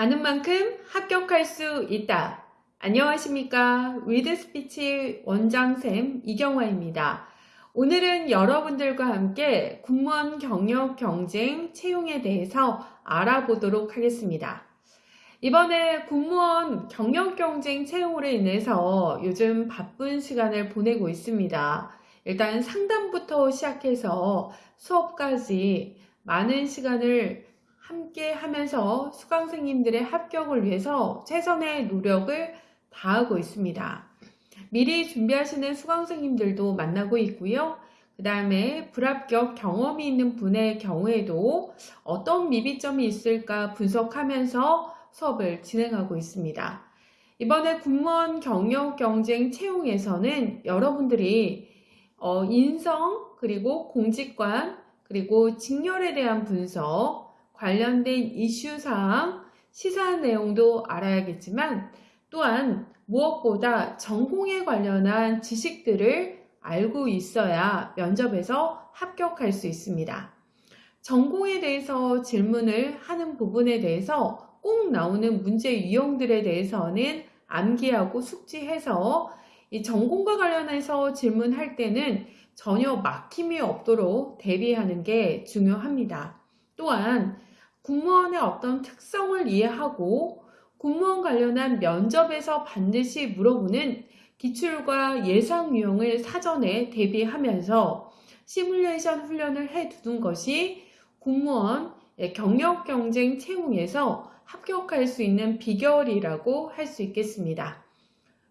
아는 만큼 합격할 수 있다. 안녕하십니까. 위드스피치 원장쌤 이경화입니다. 오늘은 여러분들과 함께 군무원 경력 경쟁 채용에 대해서 알아보도록 하겠습니다. 이번에 군무원 경력 경쟁 채용으로 인해서 요즘 바쁜 시간을 보내고 있습니다. 일단 상담부터 시작해서 수업까지 많은 시간을 함께 하면서 수강생님들의 합격을 위해서 최선의 노력을 다하고 있습니다. 미리 준비하시는 수강생님들도 만나고 있고요. 그 다음에 불합격 경험이 있는 분의 경우에도 어떤 미비점이 있을까 분석하면서 수업을 진행하고 있습니다. 이번에 군무원 경력 경쟁 채용에서는 여러분들이 어, 인성 그리고 공직관 그리고 직렬에 대한 분석 관련된 이슈사항, 시사 내용도 알아야겠지만 또한 무엇보다 전공에 관련한 지식들을 알고 있어야 면접에서 합격할 수 있습니다. 전공에 대해서 질문을 하는 부분에 대해서 꼭 나오는 문제 유형들에 대해서는 암기하고 숙지해서 이 전공과 관련해서 질문할 때는 전혀 막힘이 없도록 대비하는 게 중요합니다. 또한 공무원의 어떤 특성을 이해하고 공무원 관련한 면접에서 반드시 물어보는 기출과 예상 유형을 사전에 대비하면서 시뮬레이션 훈련을 해 두는 것이 공무원 경력 경쟁 채용에서 합격할 수 있는 비결이라고 할 수 있겠습니다.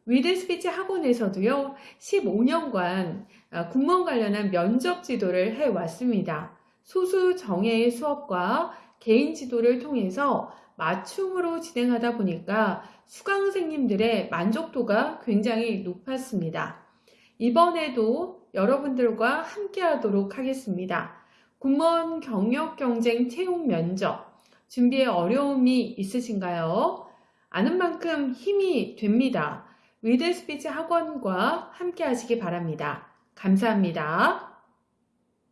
위드 스피치 학원에서도요, 15년간 공무원 관련한 면접 지도를 해 왔습니다. 소수 정예의 수업과 개인 지도를 통해서 맞춤으로 진행하다 보니까 수강생님들의 만족도가 굉장히 높았습니다. 이번에도 여러분들과 함께 하도록 하겠습니다. 군무원 경력 경쟁 채용 면접 준비에 어려움이 있으신가요? 아는 만큼 힘이 됩니다. 위드 스피치 학원과 함께 하시기 바랍니다. 감사합니다.